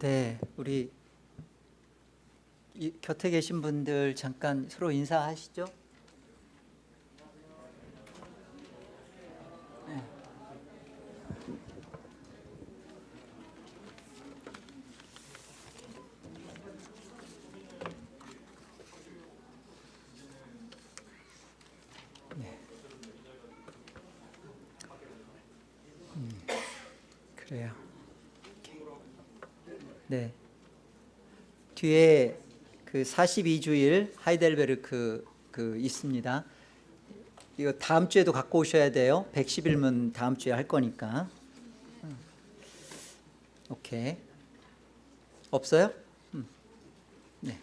네, 우리 이, 곁에 계신 분들 잠깐 서로 인사하시죠. 네. 네. 음, 그래요. 네. 뒤에 그 42주일 하이델베르크 그 있습니다. 이거 다음 주에도 갖고 오셔야 돼요. 110일문 다음 주에 할 거니까. 음. 오케이. 없어요? 음. 네.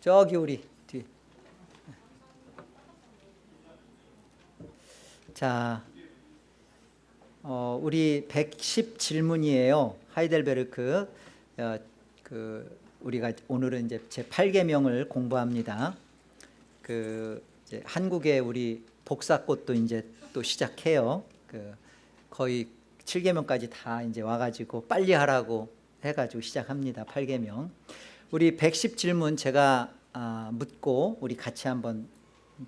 저기 우리 뒤. 자, 어, 우리 110 질문이에요. 하이델베르크 어, 그 우리가 오늘은 이제 제 8계명을 공부합니다. 그 이제 한국의 우리 복사꽃도 이제 또 시작해요. 그 거의 7계명까지 다 이제 와가지고 빨리 하라고 해가지고 시작합니다. 8계명. 우리 110 질문 제가 아, 묻고 우리 같이 한번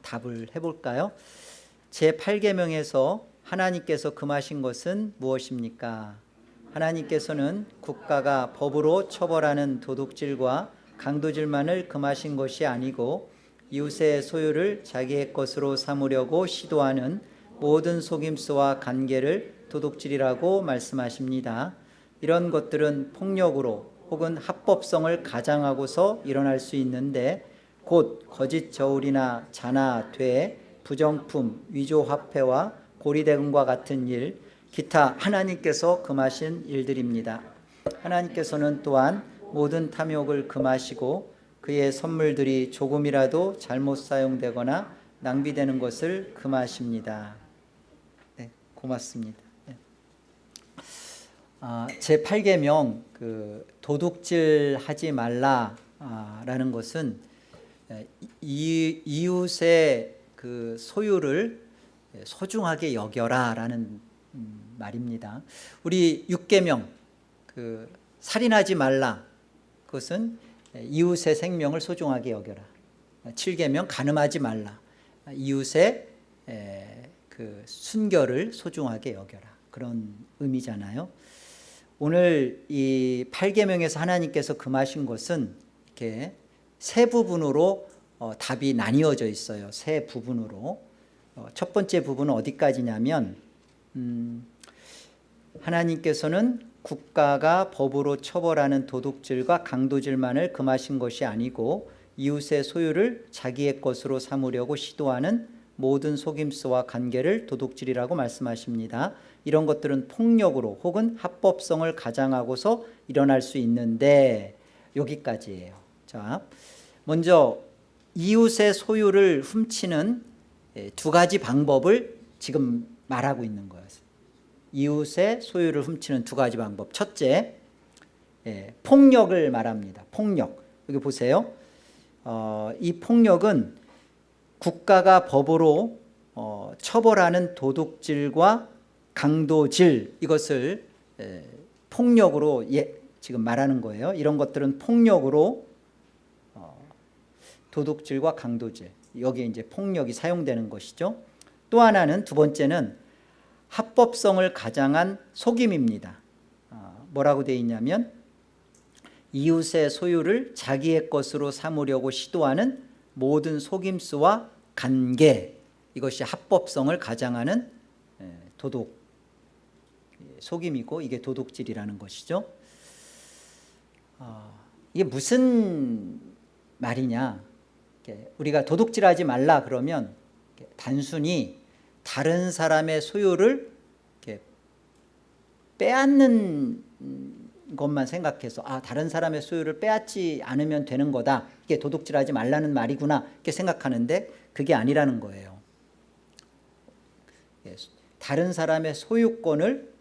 답을 해볼까요? 제 8계명에서 하나님께서 금하신 것은 무엇입니까? 하나님께서는 국가가 법으로 처벌하는 도둑질과 강도질만을 금하신 것이 아니고 이웃의 소유를 자기의 것으로 삼으려고 시도하는 모든 속임수와 관계를 도둑질이라고 말씀하십니다. 이런 것들은 폭력으로 혹은 합법성을 가장하고서 일어날 수 있는데 곧 거짓 저울이나 자나 돼 부정품, 위조 화폐와 고리대금과 같은 일 기타 하나님께서 금하신 일들입니다. 하나님께서는 또한 모든 탐욕을 금하시고 그의 선물들이 조금이라도 잘못 사용되거나 낭비되는 것을 금하십니다. 네, 고맙습니다. 네. 아, 제 8계명 그 도둑질 하지 말라라는 것은 이, 이웃의 그 소유를 소중하게 여겨라라는 음, 말입니다. 우리 6계명 그 살인하지 말라 그것은 이웃의 생명을 소중하게 여겨라. 7계명 간음하지 말라. 이웃의 그 순결을 소중하게 여겨라. 그런 의미잖아요. 오늘 이 8계명에서 하나님께서 금하신 것은 이렇게 세 부분으로 어, 답이 나뉘어져 있어요. 세 부분으로. 어, 첫 번째 부분은 어디까지냐면 음, 하나님께서는 국가가 법으로 처벌하는 도둑질과 강도질만을 금하신 것이 아니고 이웃의 소유를 자기의 것으로 삼으려고 시도하는 모든 속임수와 관계를 도둑질이라고 말씀하십니다. 이런 것들은 폭력으로 혹은 합법성을 가장하고서 일어날 수 있는데 여기까지예요. 자, 먼저 이웃의 소유를 훔치는 예, 두 가지 방법을 지금 말하고 있는 거예요. 이웃의 소유를 훔치는 두 가지 방법. 첫째, 예, 폭력을 말합니다. 폭력. 여기 보세요. 어, 이 폭력은 국가가 법으로 어, 처벌하는 도둑질과 강도질 이것을 예, 폭력으로 예, 지금 말하는 거예요. 이런 것들은 폭력으로 어, 도둑질과 강도질 여기에 이제 폭력이 사용되는 것이죠. 또 하나는 두 번째는 합법성을 가장한 속임입니다. 어, 뭐라고 되어 있냐면 이웃의 소유를 자기의 것으로 삼으려고 시도하는 모든 속임수와 관계 이것이 합법성을 가장하는 도둑 속임이고 이게 도둑질이라는 것이죠. 어, 이게 무슨 말이냐 우리가 도둑질하지 말라 그러면 단순히 다른 사람의 소유를 빼앗는 것만 생각해서 아 다른 사람의 소유를 빼앗지 않으면 되는 거다. 이게 도둑질하지 말라는 말이구나. 이렇게 생각하는데 그게 아니라는 거예요. 예, 다른 사람의 소유권을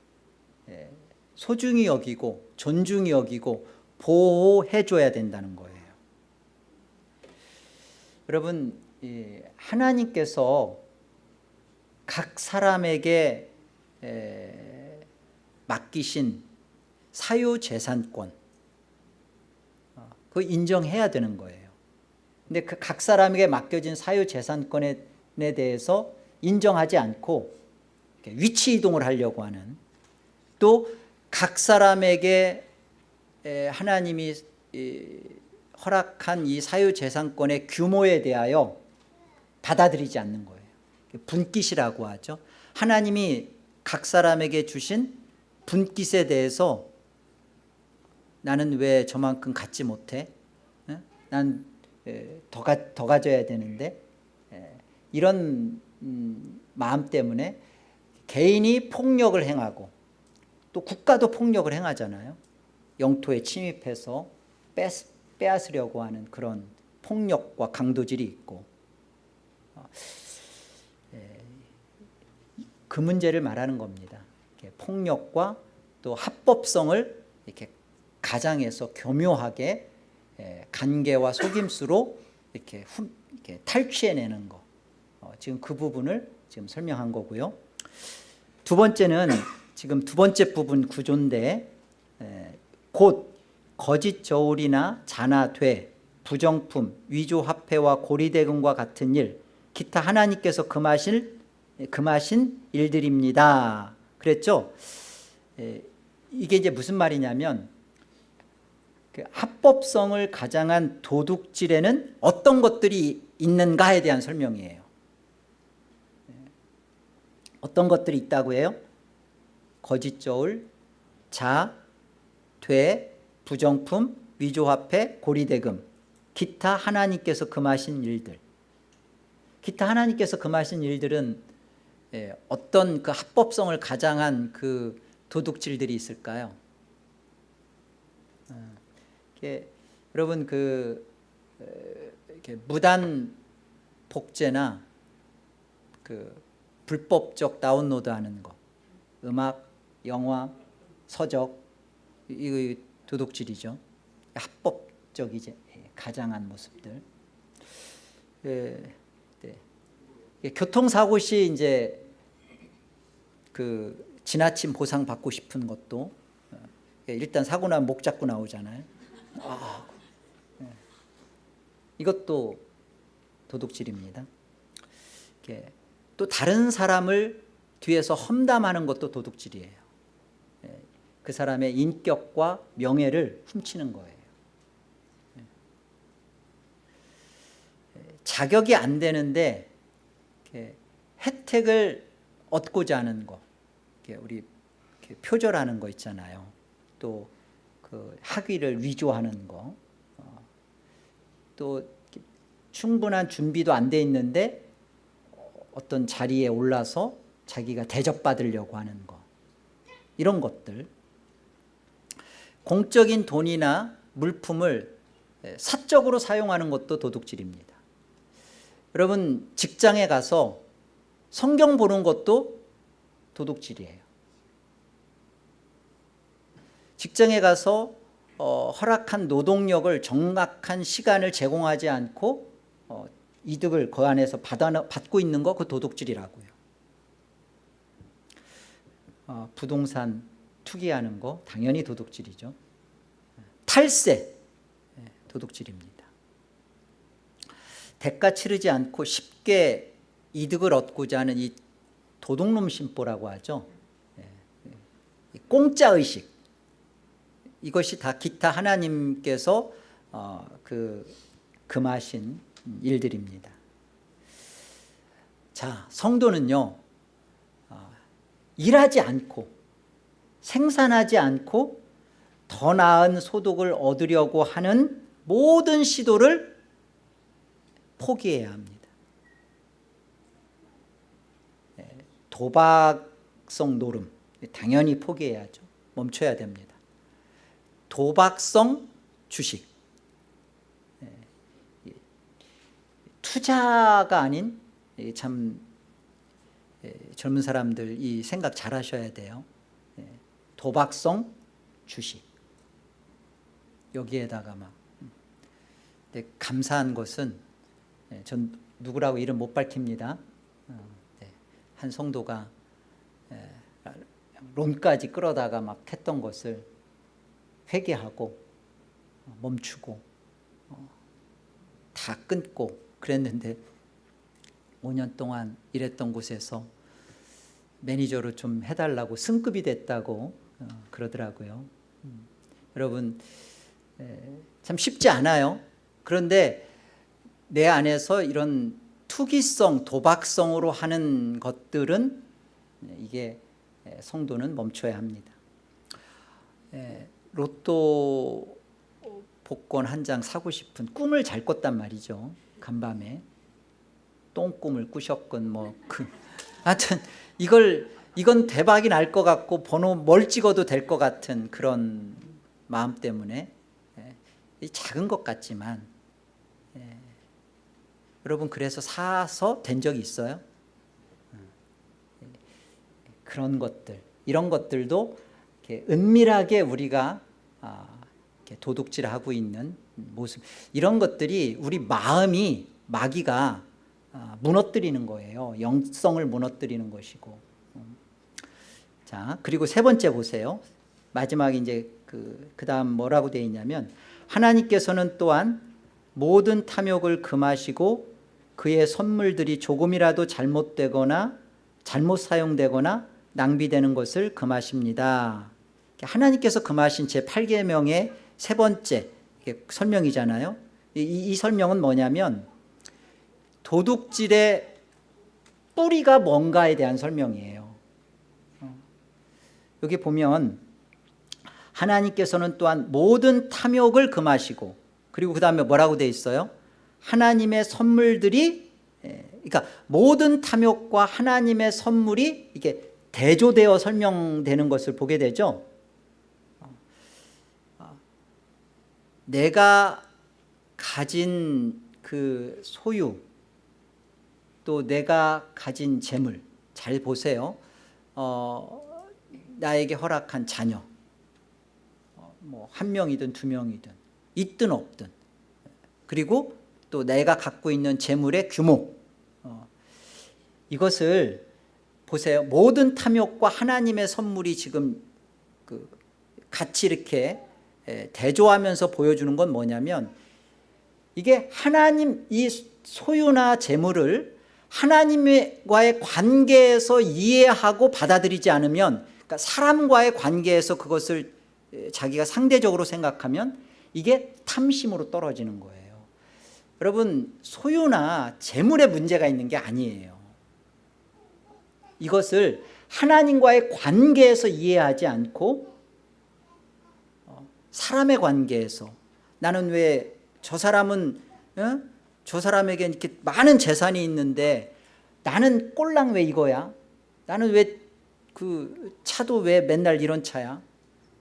예, 소중히 여기고 존중히 여기고 보호해 줘야 된다는 거예요. 여러분 하나님께서 각 사람에게 맡기신 사유재산권. 어, 그거 인정해야 되는 거예요. 근데 그 각 사람에게 맡겨진 사유재산권에 대해서 인정하지 않고 위치 이동을 하려고 하는 또 각 사람에게 에, 하나님이 이, 허락한 이 사유재산권의 규모에 대하여 받아들이지 않는 거예요. 분깃이라고 하죠. 하나님이 각 사람에게 주신 분깃에 대해서 나는 왜 저만큼 갖지 못해? 난더 더 가져야 되는데? 에, 이런 음, 마음 때문에 개인이 폭력을 행하고 또 국가도 폭력을 행하잖아요. 영토에 침입해서 뺏, 빼앗 으려고 하는 그런 폭력과 강도질이 있고. 어, 예, 그 문제를 말하는 겁니다 폭력과 또 합법성을 이렇게 가장에서 교묘하게 예, 간계와 속임수로 이렇게, 훔, 이렇게 탈취해내는 거. 어, 지금 그 부분을 지금 설명한 거고요. 두 번째는 지금 두 번째 부분 구조인데 에, 곧 거짓 저울이나 잔화돼 부정품, 위조화폐와 고리대금과 같은 일 기타 하나님께서 금하실, 금하신 일들입니다 그랬죠? 에, 이게 이제 무슨 말이냐면 그 합법성을 가장한 도둑질에는 어떤 것들이 있는가에 대한 설명이에요. 어떤 것들이 있다고 해요? 거짓 저울, 자, 돼, 부정품, 위조화폐, 고리대금. 기타 하나님께서 금하신 일들. 기타 하나님께서 금하신 일들은 예, 어떤 그 합법성을 가장한 그 도둑질들이 있을까요? 어, 이렇게 여러분 그 이렇게 무단 복제나 그 불법적 다운로드하는 거, 음악, 영화, 서적 이거 도둑질이죠. 합법적이지 가장한 모습들. 예, 네. 교통사고 시 이제 그 지나친 보상 받고 싶은 것도 예, 일단 사고 나면 목 잡고 나오잖아요. 아, 예. 이것도 도둑질입니다. 또 다른 사람을 뒤에서 험담하는 것도 도둑질이에요 예, 그 사람의 인격과 명예를 훔치는 거예요 자격이 안 되는데 혜택을 얻고자 하는 거 우리 표절하는 거 있잖아요. 또 그 학위를 위조하는 거. 어, 또 충분한 준비도 안 돼 있는데 어떤 자리에 올라서 자기가 대접받으려고 하는 것 이런 것들. 공적인 돈이나 물품을 사적으로 사용하는 것도 도둑질입니다. 여러분 직장에 가서 성경 보는 것도 도둑질이에요. 직장에 가서 어, 허락한 노동력을 정확한 시간을 제공하지 않고 어, 이득을 그 안에서 받아, 받고 있는 거 그 도둑질이라고요. 어, 부동산 투기하는 거 당연히 도둑질이죠. 탈세 네, 도둑질입니다. 대가 치르지 않고 쉽게 이득을 얻고자 하는 이 도둑놈 심보라고 하죠. 네, 공짜 의식. 이것이 다 기타 하나님께서 어, 그 금하신 일들입니다. 자 성도는요 어, 일하지 않고 생산하지 않고 더 나은 소득을 얻으려고 하는 모든 시도를 포기해야 합니다 네, 도박성 노름 당연히 포기해야죠. 멈춰야 됩니다. 도박성 주식. 투자가 아닌 참 젊은 사람들 이 생각 잘 하셔야 돼요. 도박성 주식. 여기에다가 막 근데 감사한 것은 전 누구라고 이름 못 밝힙니다. 어, 한 성도가 론까지 끌어다가 막 했던 것을 회개하고 멈추고 어, 다 끊고 그랬는데 5년 동안 일했던 곳에서 매니저로 좀 해달라고 승급이 됐다고 어, 그러더라고요. 음, 여러분 에, 참 쉽지 않아요. 그런데 내 안에서 이런 투기성, 도박성으로 하는 것들은 이게 성도는 멈춰야 합니다. 에, 로또 복권 한 장 사고 싶은 꿈을 잘 꿨단 말이죠. 간밤에 똥꿈을 꾸셨건 뭐 그 하여튼 이걸 이건 대박이 날 것 같고 번호 뭘 찍어도 될 것 같은 그런 마음 때문에 예, 작은 것 같지만 예, 여러분 그래서 사서 된 적이 있어요? 예, 그런 것들 이런 것들도 은밀하게 우리가 아, 도둑질하고 있는 모습 이런 것들이 우리 마음이 마귀가 아, 무너뜨리는 거예요 영성을 무너뜨리는 것이고 음. 자 그리고 세 번째 보세요 마지막 이제 그, 그 다음 뭐라고 되어 있냐면 하나님께서는 또한 모든 탐욕을 금하시고 그의 선물들이 조금이라도 잘못되거나 잘못 사용되거나 낭비되는 것을 금하십니다 하나님께서 금하신 제8계명의 세 번째 설명이잖아요 이, 이 설명은 뭐냐면 도둑질의 뿌리가 뭔가에 대한 설명이에요 어. 여기 보면 하나님께서는 또한 모든 탐욕을 금하시고 그리고 그 다음에 뭐라고 되어 있어요? 하나님의 선물들이 예, 그러니까 모든 탐욕과 하나님의 선물이 이게 대조되어 설명되는 것을 보게 되죠. 내가 가진 그 소유 또 내가 가진 재물 잘 보세요 어, 나에게 허락한 자녀 어, 뭐한 명이든 두 명이든 있든 없든 그리고 또 내가 갖고 있는 재물의 규모. 어, 이것을 보세요. 모든 탐욕과 하나님의 선물이 지금 그 같이 이렇게 대조하면서 보여주는 건 뭐냐면 이게 하나님 이 소유나 재물을 하나님과의 관계에서 이해하고 받아들이지 않으면 그러니까 사람과의 관계에서 그것을 자기가 상대적으로 생각하면 이게 탐심으로 떨어지는 거예요 여러분 소유나 재물에 문제가 있는 게 아니에요 이것을 하나님과의 관계에서 이해하지 않고 어, 사람의 관계에서 나는 왜 저 사람은 어? 저 사람에게 이렇게 많은 재산이 있는데 나는 꼴랑 왜 이거야? 나는 왜 그 차도 왜 맨날 이런 차야?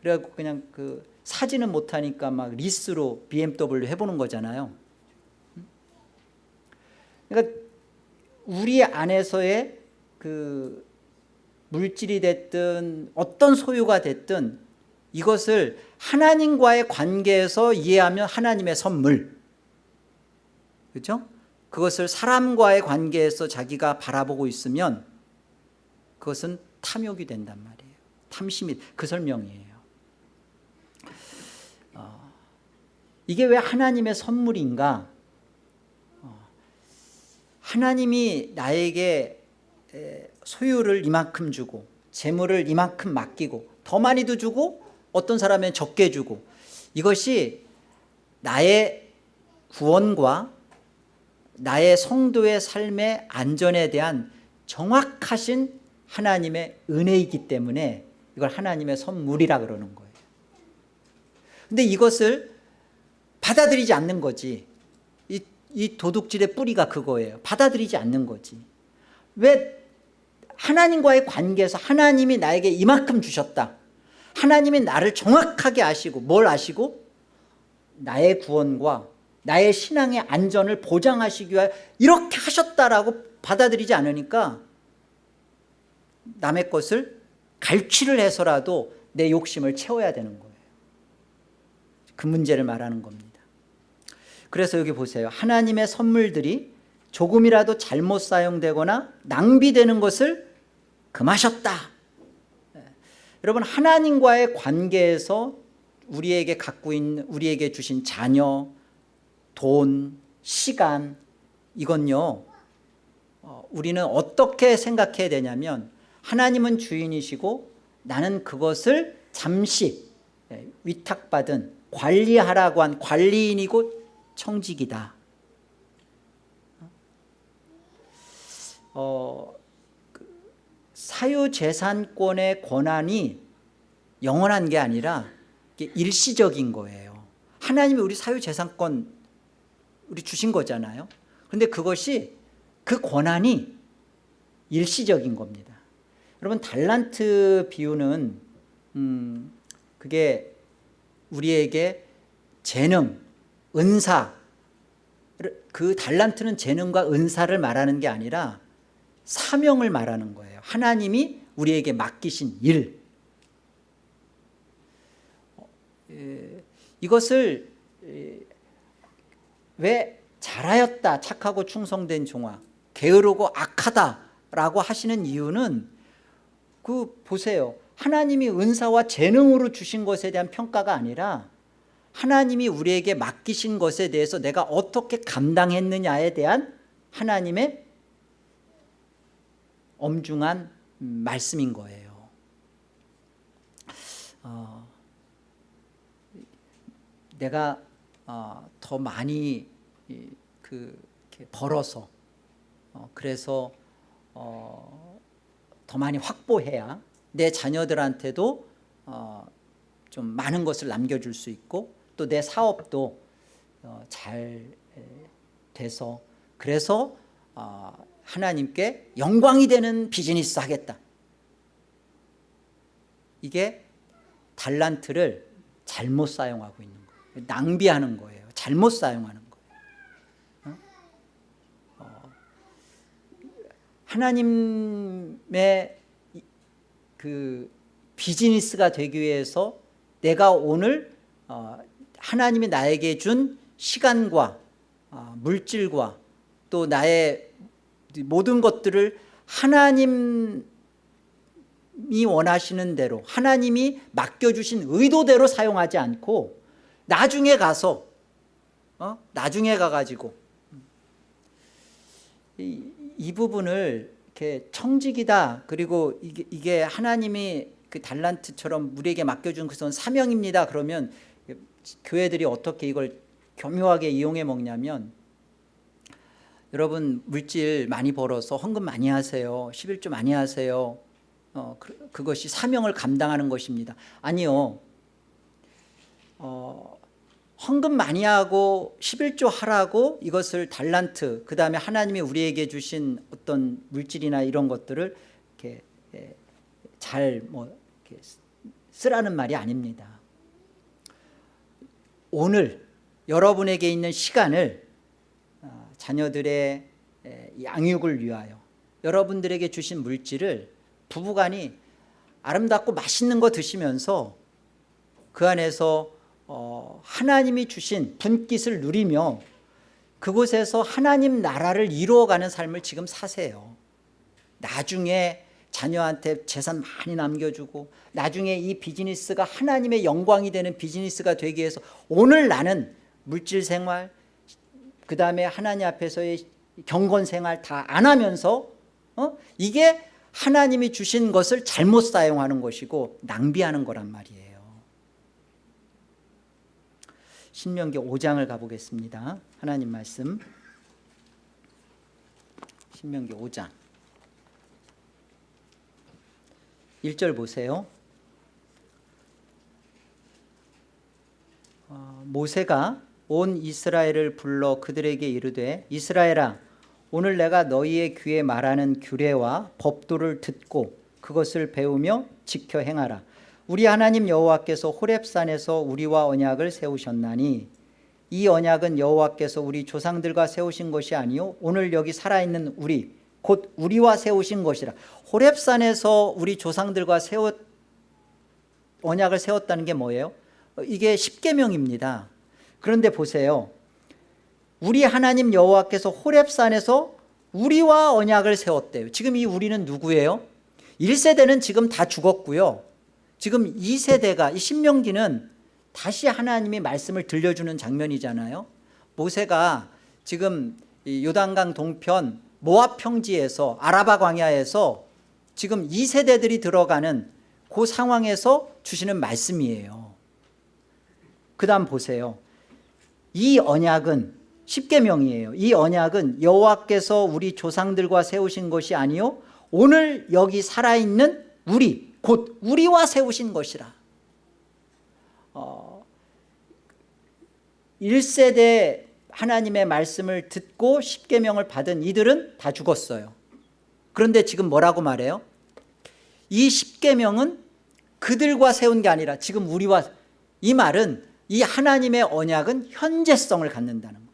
그래갖고 그냥 그 사지는 못하니까 막 리스로 BMW 해보는 거잖아요. 그러니까 우리 안에서의 그 물질이 됐든 어떤 소유가 됐든 이것을 하나님과의 관계에서 이해하면 하나님의 선물. 그렇죠? 그것을 사람과의 관계에서 자기가 바라보고 있으면 그것은 탐욕이 된단 말이에요. 탐심이 그 설명이에요. 어, 이게 왜 하나님의 선물인가? 어, 하나님이 나에게 소유를 이만큼 주고 재물을 이만큼 맡기고 더 많이도 주고 어떤 사람은 적게 주고 이것이 나의 구원과 나의 성도의 삶의 안전에 대한 정확하신 하나님의 은혜이기 때문에 이걸 하나님의 선물이라 그러는 거예요. 근데 이것을 받아들이지 않는 거지 이, 이 도둑질의 뿌리가 그거예요. 받아들이지 않는 거지. 왜 하나님과의 관계에서 하나님이 나에게 이만큼 주셨다. 하나님이 나를 정확하게 아시고 뭘 아시고? 나의 구원과 나의 신앙의 안전을 보장하시기 위해 이렇게 하셨다라고 받아들이지 않으니까 남의 것을 갈취를 해서라도 내 욕심을 채워야 되는 거예요. 그 문제를 말하는 겁니다 그래서 여기 보세요 하나님의 선물들이 조금이라도 잘못 사용되거나 낭비되는 것을 금하셨다 네. 여러분 하나님과의 관계에서 우리에게 갖고 있는 우리에게 주신 자녀, 돈, 시간 이건요 어, 우리는 어떻게 생각해야 되냐면 하나님은 주인이시고 나는 그것을 잠시 예, 위탁받은 관리하라고 한 관리인이고 청직이다. 어, 그 사유재산권의 권한이 영원한 게 아니라 일시적인 거예요. 하나님이 우리 사유재산권 우리 주신 거잖아요. 그런데 그것이 그 권한이 일시적인 겁니다. 여러분 달란트 비유는 음, 그게 우리에게 재능, 은사 그 달란트는 재능과 은사를 말하는 게 아니라 사명을 말하는 거예요. 하나님이 우리에게 맡기신 일. 어, 에, 이것을 에, 왜 잘하였다 착하고 충성된 종아 게으르고 악하다라고 하시는 이유는 그 보세요. 하나님이 은사와 재능으로 주신 것에 대한 평가가 아니라 하나님이 우리에게 맡기신 것에 대해서 내가 어떻게 감당했느냐에 대한 하나님의 엄중한 말씀인 거예요. 어, 내가 어, 더 많이 이, 그 벌어서 어, 그래서 어, 더 많이 확보해야 내 자녀들한테도 어, 좀 많은 것을 남겨줄 수 있고 또 내 사업도 어, 잘 에, 돼서 그래서 어, 하나님께 영광이 되는 비즈니스 하겠다. 이게 달란트를 잘못 사용하고 있는 거예요. 낭비하는 거예요. 잘못 사용하는 거예요. 어? 하나님의 그 비즈니스가 되기 위해서 내가 오늘 어, 하나님이 나에게 준 시간과 어, 물질과 또 나의 모든 것들을 하나님이 원하시는 대로 하나님이 맡겨주신 의도대로 사용하지 않고 나중에 가서 어? 나중에 가가지고 이, 이 부분을 이렇게 청직이다 그리고 이게, 이게 하나님이 그 달란트처럼 우리에게 맡겨준 그것은 사명입니다 그러면 교회들이 어떻게 이걸 교묘하게 이용해 먹냐면 여러분 물질 많이 벌어서 헌금 많이 하세요 11조 많이 하세요. 어, 그, 그것이 사명을 감당하는 것입니다. 아니요. 어, 헌금 많이 하고 11조 하라고 이것을 달란트 그 다음에 하나님이 우리에게 주신 어떤 물질이나 이런 것들을 이렇게 잘 뭐 쓰라는 말이 아닙니다 오늘 여러분에게 있는 시간을 어, 자녀들의 양육을 위하여 여러분들에게 주신 물질을 부부간이 아름답고 맛있는 거 드시면서 그 안에서 어, 하나님이 주신 분깃을 누리며 그곳에서 하나님 나라를 이루어가는 삶을 지금 사세요. 나중에 자녀한테 재산 많이 남겨주고 나중에 이 비즈니스가 하나님의 영광이 되는 비즈니스가 되기 위해서 오늘 나는 물질 생활 그 다음에 하나님 앞에서의 경건 생활 다 안 하면서 어? 이게 하나님이 주신 것을 잘못 사용하는 것이고 낭비하는 거란 말이에요. 신명기 5장을 가보겠습니다. 하나님 말씀. 신명기 5장 1절 보세요. 어, 모세가 온 이스라엘을 불러 그들에게 이르되 이스라엘아 오늘 내가 너희의 귀에 말하는 규례와 법도를 듣고 그것을 배우며 지켜 행하라. 우리 하나님 여호와께서 호렙산에서 우리와 언약을 세우셨나니 이 언약은 여호와께서 우리 조상들과 세우신 것이 아니요 오늘 여기 살아있는 우리 곧 우리와 세우신 것이라. 호렙산에서 우리 조상들과 세웠 언약을 세웠다는 게 뭐예요? 이게 십계명입니다. 그런데 보세요. 우리 하나님 여호와께서 호렙산에서 우리와 언약을 세웠대요. 지금 이 우리는 누구예요? 1세대는 지금 다 죽었고요. 지금 2세대가 이 신명기는 다시 하나님이 말씀을 들려주는 장면이잖아요. 모세가 지금 이 요단강 동편 모압 평지에서 아라바 광야에서 지금 2세대들이 들어가는 그 상황에서 주시는 말씀이에요. 그 다음 보세요. 이 언약은 십계명이에요. 이 언약은 여호와께서 우리 조상들과 세우신 것이 아니요 오늘 여기 살아있는 우리 곧 우리와 세우신 것이라. 어, 1세대 하나님의 말씀을 듣고 십계명을 받은 이들은 다 죽었어요. 그런데 지금 뭐라고 말해요? 이 십계명은 그들과 세운 게 아니라 지금 우리와 이 말은 이 하나님의 언약은 현재성을 갖는다는 거예요.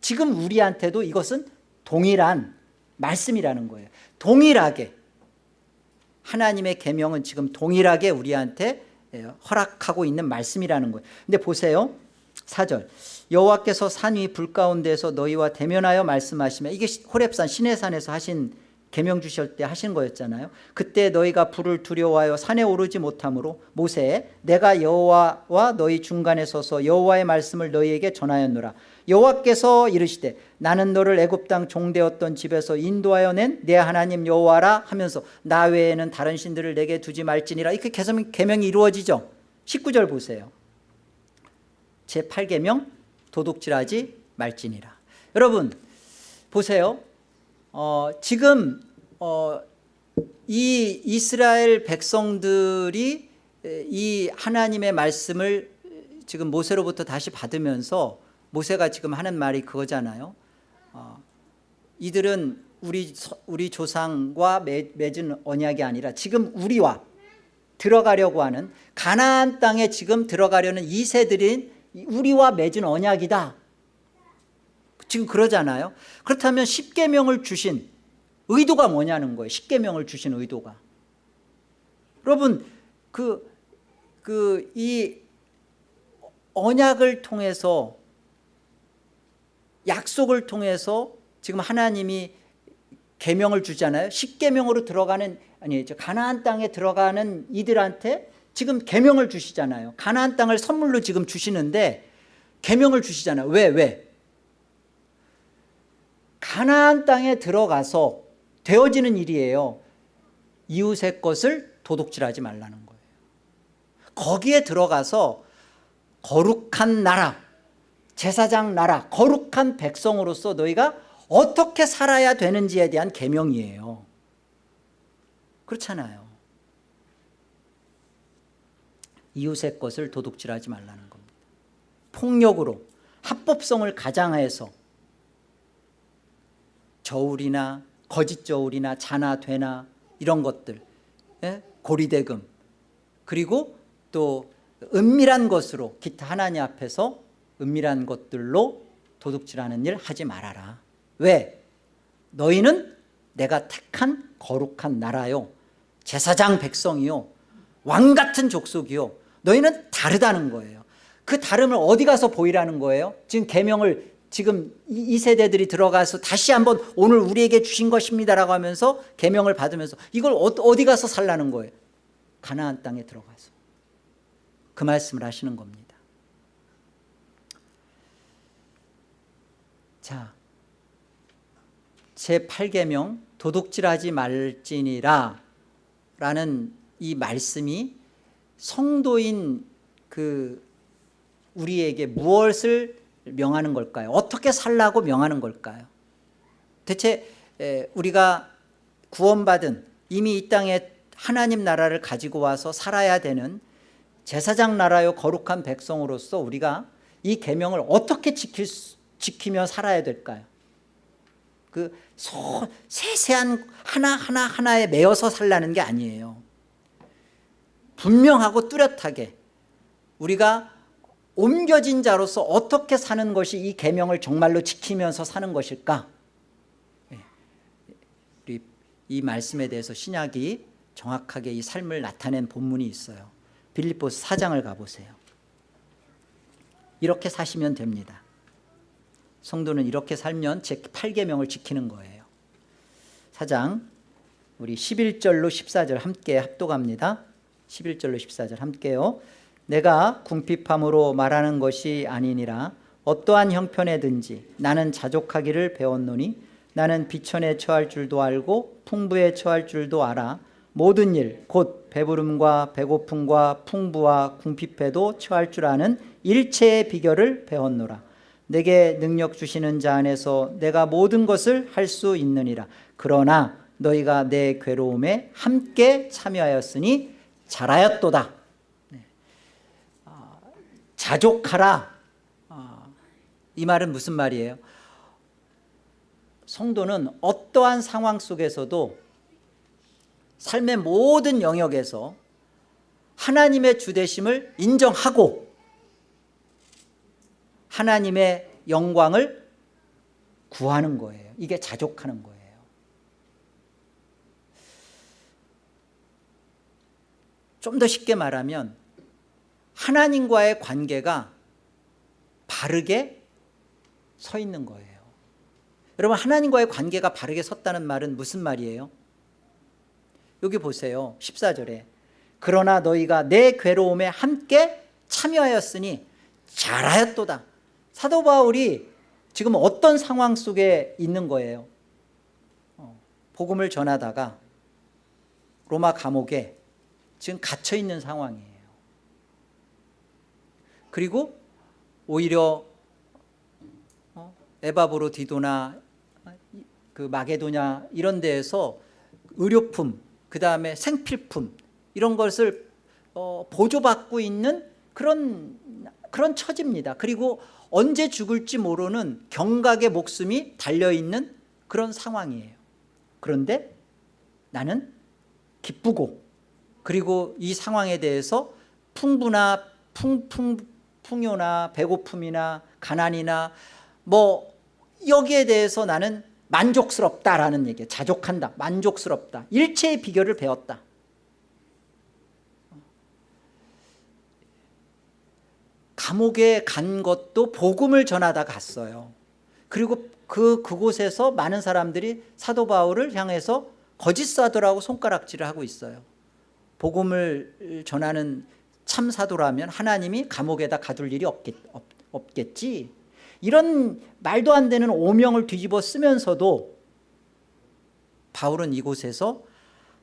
지금 우리한테도 이것은 동일한 말씀이라는 거예요. 동일하게. 하나님의 계명은 지금 동일하게 우리한테 예, 허락하고 있는 말씀이라는 거예요. 근데 보세요. 4절 여호와께서 산 위 불 가운데서 너희와 대면하여 말씀하시며 이게 호렙산 시내산에서 하신 계명 주실 때 하신 거였잖아요. 그때 너희가 불을 두려워하여 산에 오르지 못하므로 모세 내가 여호와와 너희 중간에 서서 여호와의 말씀을 너희에게 전하였노라. 여호와께서 이르시되 나는 너를 애굽 땅 종되었던 집에서 인도하여 낸 내 하나님 여호와라 하면서 나 외에는 다른 신들을 내게 두지 말지니라. 이렇게 계명, 계명이 이루어지죠. 19절 보세요. 제8계명 도둑질하지 말지니라. 여러분 보세요. 어, 지금 어, 이 이스라엘 백성들이 이 하나님의 말씀을 지금 모세로부터 다시 받으면서 모세가 지금 하는 말이 그거잖아요. 어, 이들은 우리, 우리 조상과 매, 맺은 언약이 아니라 지금 우리와 들어가려고 하는 가나안 땅에 지금 들어가려는 이 세들인 우리와 맺은 언약이다. 지금 그러잖아요. 그렇다면 십계명을 주신 의도가 뭐냐는 거예요. 십계명을 주신 의도가. 여러분 그 그 이 언약을 통해서 약속을 통해서 지금 하나님이 계명을 주잖아요. 십계명으로 들어가는 아니 가나안 땅에 들어가는 이들한테 지금 계명을 주시잖아요. 가나안 땅을 선물로 지금 주시는데 계명을 주시잖아요. 왜 왜? 가나안 땅에 들어가서 되어지는 일이에요. 이웃의 것을 도둑질하지 말라는 거예요. 거기에 들어가서 거룩한 나라 제사장 나라 거룩한 백성으로서 너희가 어떻게 살아야 되는지에 대한 계명이에요. 그렇잖아요 이웃의 것을 도둑질하지 말라는 겁니다. 폭력으로 합법성을 가장해서 저울이나 거짓 저울이나 자나 되나 이런 것들 예? 고리대금 그리고 또 은밀한 것으로 기타 하나님 앞에서 은밀한 것들로 도둑질하는 일 하지 말아라. 왜? 너희는 내가 택한 거룩한 나라요. 제사장 백성이요. 왕 같은 족속이요 너희는 다르다는 거예요. 그 다름을 어디 가서 보이라는 거예요? 지금 계명을 지금 이 세대들이 들어가서 다시 한번 오늘 우리에게 주신 것입니다라고 하면서 계명을 받으면서 이걸 어, 어디 가서 살라는 거예요? 가나안 땅에 들어가서. 그 말씀을 하시는 겁니다. 자 제8계명 도둑질하지 말지니라 라는 이 말씀이 성도인 그 우리에게 무엇을 명하는 걸까요? 어떻게 살라고 명하는 걸까요? 대체 우리가 구원받은 이미 이 땅에 하나님 나라를 가지고 와서 살아야 되는 제사장 나라요 거룩한 백성으로서 우리가 이 계명을 어떻게 지킬 수, 지키며 살아야 될까요? 그 소, 세세한 하나하나 하나에 매여서 살라는 게 아니에요 분명하고 뚜렷하게 우리가 옮겨진 자로서 어떻게 사는 것이 이 계명을 정말로 지키면서 사는 것일까? 예. 이 말씀에 대해서 신약이 정확하게 이 삶을 나타낸 본문이 있어요. 빌립보스 4장을 가보세요. 이렇게 사시면 됩니다. 성도는 이렇게 살면 제 8계명을 지키는 거예요. 4장 우리 11절로 14절 함께 합독합니다 11절로 14절 함께요. 내가 궁핍함으로 말하는 것이 아니니라. 어떠한 형편에든지 나는 자족하기를 배웠노니 나는 비천에 처할 줄도 알고 풍부에 처할 줄도 알아. 모든 일 곧 배부름과 배고픔과 풍부와 궁핍에도 처할 줄 아는 일체의 비결을 배웠노라. 내게 능력 주시는 자 안에서 내가 모든 것을 할 수 있느니라. 그러나 너희가 내 괴로움에 함께 참여하였으니 잘하였도다. 네. 아, 자족하라. 아, 이 말은 무슨 말이에요? 성도는 어떠한 상황 속에서도 삶의 모든 영역에서 하나님의 주대심을 인정하고 하나님의 영광을 구하는 거예요. 이게 자족하는 거예요 좀 더 쉽게 말하면 하나님과의 관계가 바르게 서 있는 거예요. 여러분 하나님과의 관계가 바르게 섰다는 말은 무슨 말이에요? 여기 보세요. 14절에 그러나 너희가 내 괴로움에 함께 참여하였으니 잘하였도다. 사도 바울이 지금 어떤 상황 속에 있는 거예요? 어, 복음을 전하다가 로마 감옥에 지금 갇혀 있는 상황이에요. 그리고 오히려 어, 에바브로 디도나 그 마게도냐 이런 데에서 의료품 그 다음에 생필품 이런 것을 어, 보조받고 있는 그런 그런 처지입니다. 그리고 언제 죽을지 모르는 경각의 목숨이 달려있는 그런 상황이에요. 그런데 나는 기쁘고 그리고 이 상황에 대해서 풍부나 풍, 풍, 풍요나 배고픔이나 가난이나 뭐 여기에 대해서 나는 만족스럽다라는 얘기예요. 자족한다 만족스럽다. 일체의 비결을 배웠다. 감옥에 간 것도 복음을 전하다 갔어요. 그리고 그 그곳에서 많은 사람들이 사도 바울을 향해서 거짓 사도라고 손가락질을 하고 있어요 복음을 전하는 참 사도라면 하나님이 감옥에다 가둘 일이 없겠, 없, 겠지. 이런 말도 안 되는 오명을 뒤집어 쓰면서도 바울은 이곳에서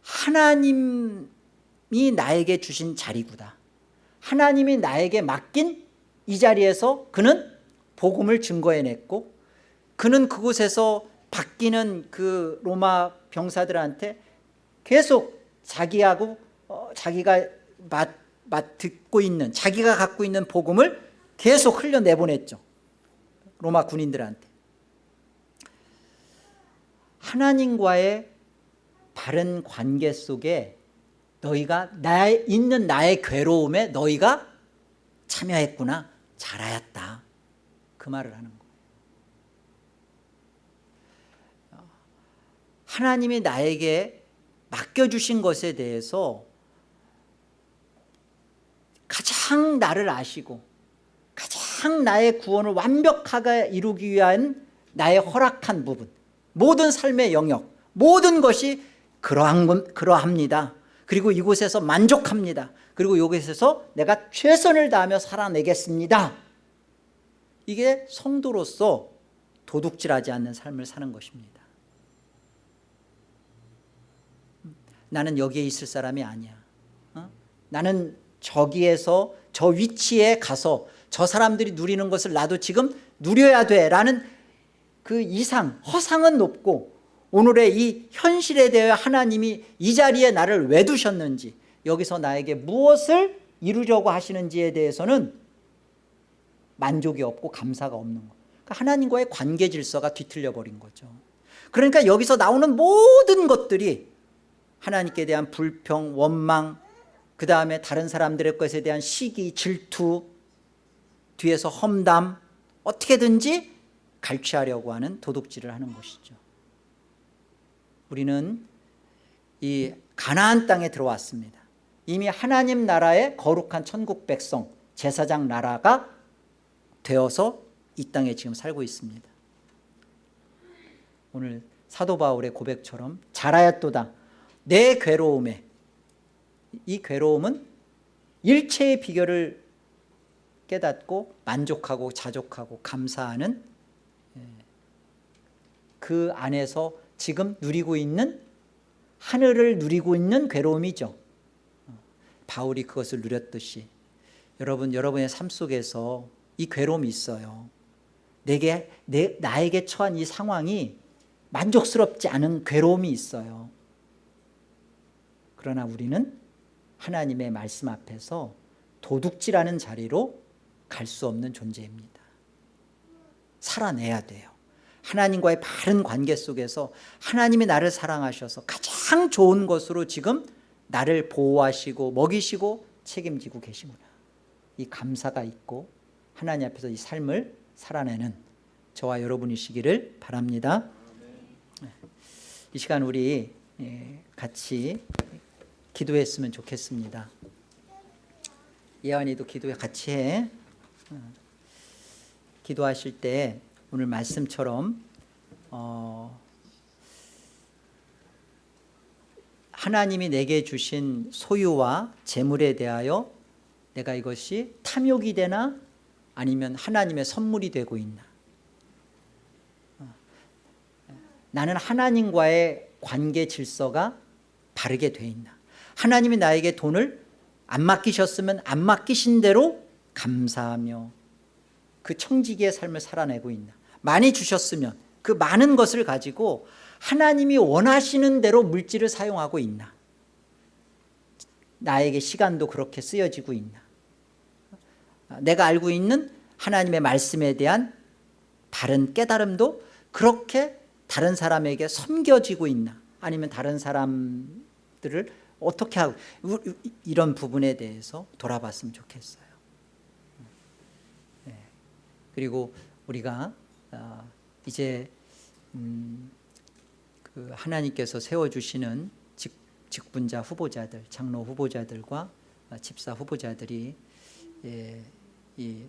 하나님이 나에게 주신 자리구나. 하나님이 나에게 맡긴 이 자리에서 그는 복음을 증거해냈고 그는 그곳에서 바뀌는 그 로마 병사들한테 계속 자기하고 어, 자기가 맡, 맡 듣고 있는 자기가 갖고 있는 복음을 계속 흘려내보냈죠. 로마 군인들한테. 하나님과의 바른 관계 속에 너희가 나 있는 나의 괴로움에 너희가 참여했구나 잘하였다. 그 말을 하는 거예요. 하나님이 나에게 맡겨주신 것에 대해서 가장 나를 아시고 가장 나의 구원을 완벽하게 이루기 위한 나의 허락한 부분 모든 삶의 영역 모든 것이 그러한, 그러합니다. 그리고 이곳에서 만족합니다. 그리고 이곳에서 내가 최선을 다하며 살아내겠습니다. 이게 성도로서 도둑질하지 않는 삶을 사는 것입니다. 나는 여기에 있을 사람이 아니야. 어? 나는 저기에서 저 위치에 가서 저 사람들이 누리는 것을 나도 지금 누려야 돼 라는 그 이상 허상은 높고 오늘의 이 현실에 대해 하나님이 이 자리에 나를 왜 두셨는지 여기서 나에게 무엇을 이루려고 하시는지에 대해서는 만족이 없고 감사가 없는 거. 그러니까 하나님과의 관계 질서가 뒤틀려 버린 거죠. 그러니까 여기서 나오는 모든 것들이 하나님께 대한 불평, 원망 그 다음에 다른 사람들의 것에 대한 시기, 질투 뒤에서 험담 어떻게든지 갈취하려고 하는 도둑질을 하는 것이죠. 우리는 이 가나안 땅에 들어왔습니다. 이미 하나님 나라의 거룩한 천국 백성 제사장 나라가 되어서 이 땅에 지금 살고 있습니다. 오늘 사도 바울의 고백처럼 잘하였도다. 내 괴로움에 이 괴로움은 일체의 비결을 깨닫고 만족하고 자족하고 감사하는 예, 그 안에서 지금 누리고 있는 하늘을 누리고 있는 괴로움이죠. 바울이 그것을 누렸듯이. 여러분 여러분의 삶 속에서 이 괴로움이 있어요. 내게 내, 나에게 처한 이 상황이 만족스럽지 않은 괴로움이 있어요. 그러나 우리는 하나님의 말씀 앞에서 도둑질하는 자리로 갈 수 없는 존재입니다. 살아내야 돼요. 하나님과의 바른 관계 속에서 하나님이 나를 사랑하셔서 가장 좋은 것으로 지금 나를 보호하시고 먹이시고 책임지고 계시구나. 이 감사가 있고 하나님 앞에서 이 삶을 살아내는 저와 여러분이시기를 바랍니다. 이 시간 우리 예, 같이 기도했으면 좋겠습니다. 예언이도 기도에 같이 해. 어, 기도하실 때 오늘 말씀처럼 어, 하나님이 내게 주신 소유와 재물에 대하여 내가 이것이 탐욕이 되나 아니면 하나님의 선물이 되고 있나? 어, 나는 하나님과의 관계 질서가 바르게 돼 있나 하나님이 나에게 돈을 안 맡기셨으면 안 맡기신 대로 감사하며 그 청지기의 삶을 살아내고 있나. 많이 주셨으면 그 많은 것을 가지고 하나님이 원하시는 대로 물질을 사용하고 있나. 나에게 시간도 그렇게 쓰여지고 있나. 내가 알고 있는 하나님의 말씀에 대한 바른 깨달음도 그렇게 다른 사람에게 섬겨지고 있나. 아니면 다른 사람들을 어떻게 하고 이런 부분에 대해서 돌아봤으면 좋겠어요 네. 그리고 우리가 어, 이제 음, 그 하나님께서 세워주시는 직, 직분자 후보자들 장로 후보자들과 어, 집사 후보자들이 예, 이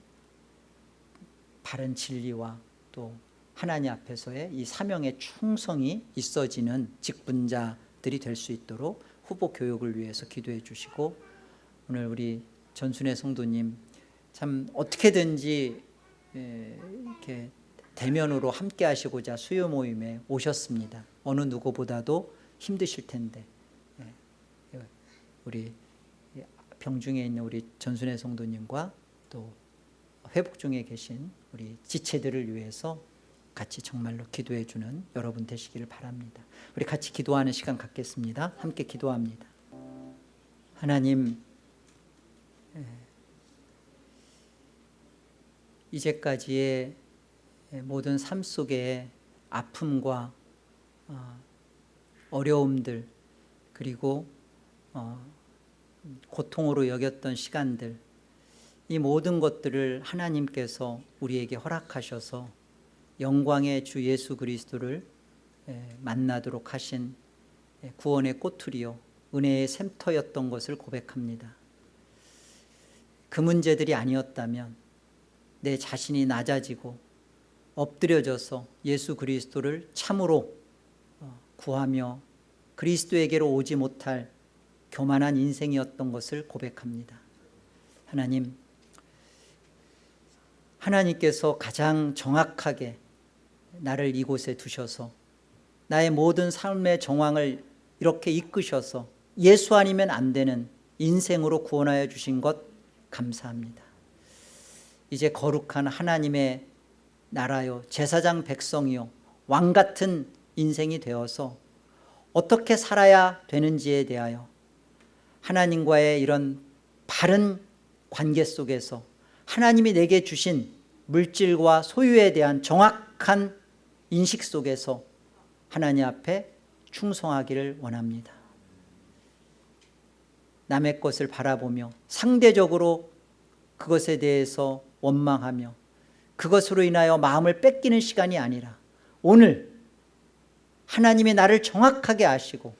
바른 진리와 또 하나님 앞에서의 이 사명의 충성이 있어지는 직분자들이 될 수 있도록 후보 교육을 위해서 기도해 주시고 오늘 우리 전순의 성도님 참 어떻게든지 예, 이렇게 대면으로 함께 하시고자 수요 모임에 오셨습니다. 어느 누구보다도 힘드실 텐데 예, 우리 병중에 있는 우리 전순의 성도님과 또 회복 중에 계신 우리 지체들을 위해서 같이 정말로 기도해 주는 여러분 되시기를 바랍니다. 우리 같이 기도하는 시간 갖겠습니다. 함께 기도합니다. 하나님 예, 이제까지의 모든 삶 속에 아픔과 어, 어려움들 그리고 어, 고통으로 여겼던 시간들 이 모든 것들을 하나님께서 우리에게 허락하셔서 영광의 주 예수 그리스도를 만나도록 하신 구원의 꼬투리요 은혜의 샘터였던 것을 고백합니다. 그 문제들이 아니었다면 내 자신이 낮아지고 엎드려져서 예수 그리스도를 참으로 어, 구하며 그리스도에게로 오지 못할 교만한 인생이었던 것을 고백합니다. 하나님 하나님께서 가장 정확하게 나를 이곳에 두셔서 나의 모든 삶의 정황을 이렇게 이끄셔서 예수 아니면 안 되는 인생으로 구원하여 주신 것 감사합니다. 이제 거룩한 하나님의 나라요 제사장 백성이요 왕 같은 인생이 되어서 어떻게 살아야 되는지에 대하여 하나님과의 이런 바른 관계 속에서 하나님이 내게 주신 물질과 소유에 대한 정확한 인식 속에서 하나님 앞에 충성하기를 원합니다. 남의 것을 바라보며 상대적으로 그것에 대해서 원망하며 그것으로 인하여 마음을 뺏기는 시간이 아니라 오늘 하나님이 나를 정확하게 아시고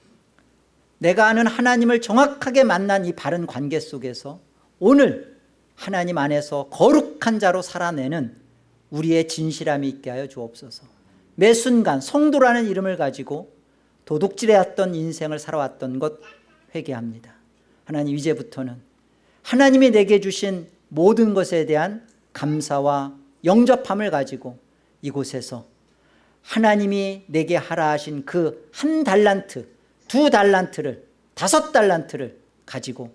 내가 아는 하나님을 정확하게 만난 이 바른 관계 속에서 오늘 하나님 안에서 거룩한 자로 살아내는 우리의 진실함이 있게 하여 주옵소서 매 순간 성도라는 이름을 가지고 도둑질해왔던 인생을 살아왔던 것 회개합니다. 하나님 이제부터는 하나님이 내게 주신 모든 것에 대한 감사와 영접함을 가지고 이곳에서 하나님이 내게 하라 하신 그 한 달란트, 두 달란트를, 다섯 달란트를 가지고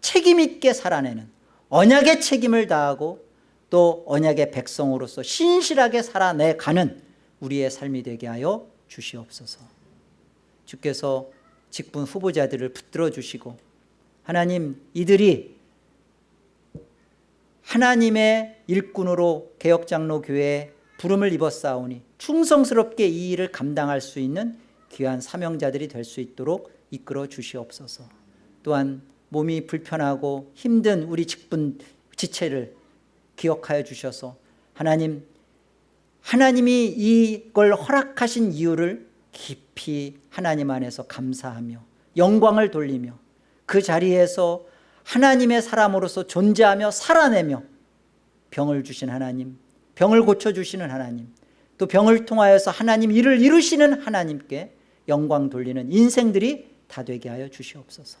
책임 있게 살아내는 언약의 책임을 다하고 또 언약의 백성으로서 신실하게 살아내가는 우리의 삶이 되게 하여 주시옵소서. 주께서 직분 후보자들을 붙들어 주시고 하나님 이들이 하나님의 일꾼으로 개혁장로교회에 부름을 입었사오니 충성스럽게 이 일을 감당할 수 있는 귀한 사명자들이 될 수 있도록 이끌어 주시옵소서. 또한 몸이 불편하고 힘든 우리 직분 지체를 기억하여 주셔서 하나님 하나님이 이걸 허락하신 이유를 깊이 하나님 안에서 감사하며 영광을 돌리며 그 자리에서 하나님의 사람으로서 존재하며 살아내며 병을 주신 하나님 병을 고쳐주시는 하나님 또 병을 통하여서 하나님 일을 이루시는 하나님께 영광 돌리는 인생들이 다 되게 하여 주시옵소서.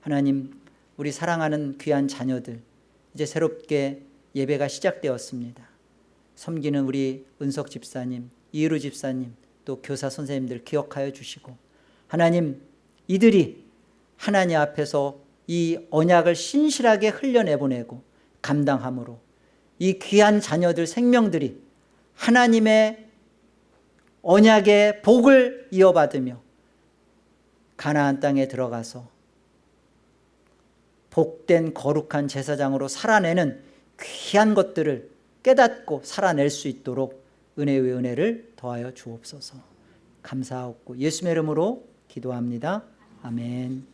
하나님 우리 사랑하는 귀한 자녀들 이제 새롭게 예배가 시작되었습니다 섬기는 우리 은석 집사님 이루 집사님 또 교사 선생님들 기억하여 주시고 하나님 이들이 하나님 앞에서 이 언약을 신실하게 흘려내보내고 감당함으로 이 귀한 자녀들 생명들이 하나님의 언약의 복을 이어받으며 가나안 땅에 들어가서 복된 거룩한 제사장으로 살아내는 귀한 것들을 깨닫고 살아낼 수 있도록 은혜의 은혜를 더하여 주옵소서. 감사하옵고 예수의 이름으로 기도합니다. 아멘